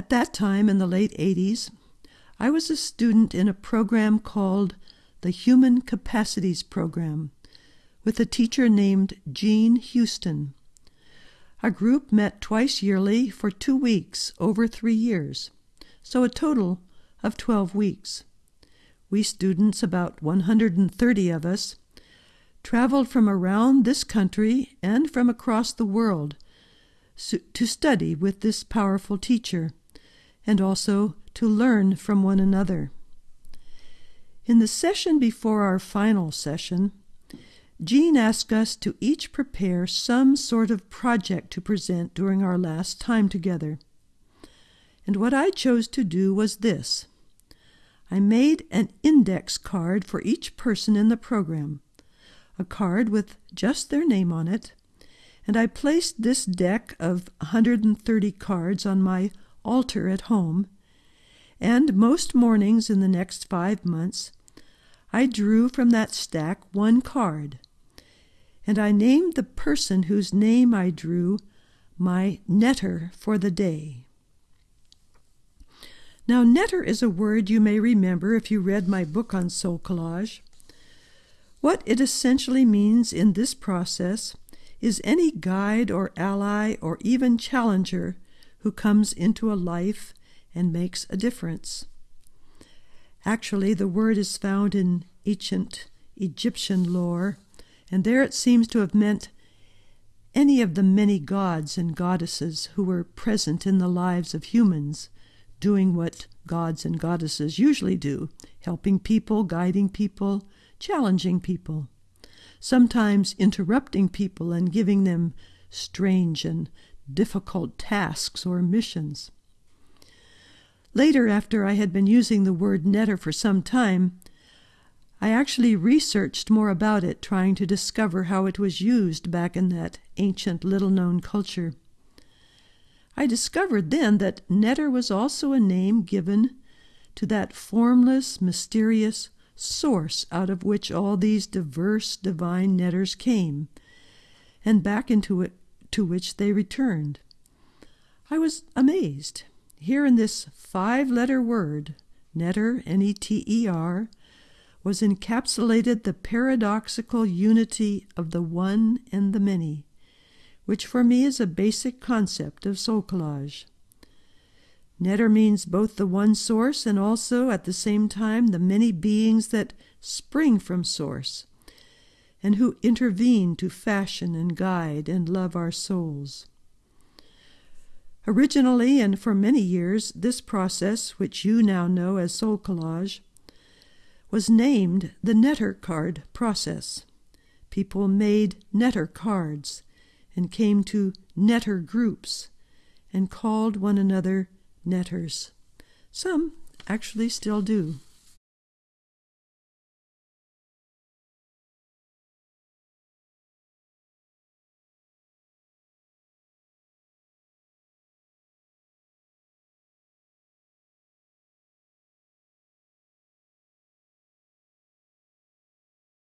At that time, in the late 80s, I was a student in a program called the Human Capacities Program with a teacher named Jean Houston. Our group met twice yearly for two weeks over three years, so a total of 12 weeks. We students, about 130 of us, traveled from around this country and from across the world to study with this powerful teacher and also to learn from one another. In the session before our final session, Jean asked us to each prepare some sort of project to present during our last time together. And what I chose to do was this I made an index card for each person in the program, a card with just their name on it, and I placed this deck of 130 cards on my altar at home, and most mornings in the next five months, I drew from that stack one card, and I named the person whose name I drew my neter for the day. Now, neter is a word you may remember if you read my book on soul collage. What it essentially means in this process is any guide or ally or even challenger who comes into a life and makes a difference. Actually, the word is found in ancient Egyptian lore, and there it seems to have meant any of the many gods and goddesses who were present in the lives of humans, doing what gods and goddesses usually do helping people, guiding people, challenging people, sometimes interrupting people and giving them strange and difficult tasks or missions. Later, after I had been using the word neter for some time, I actually researched more about it, trying to discover how it was used back in that ancient, little known culture. I discovered then that neter was also a name given to that formless, mysterious source out of which all these diverse divine neters came, and back into it to which they returned. I was amazed. Here in this five letter word, neter, N E T E R, was encapsulated the paradoxical unity of the one and the many, which for me is a basic concept of soul collage. Neter means both the one source and also at the same time the many beings that spring from source and who intervene to fashion and guide and love our souls. Originally and for many years, this process, which you now know as soul collage, was named the neter card process. People made neter cards and came to neter groups and called one another neters. Some actually still do.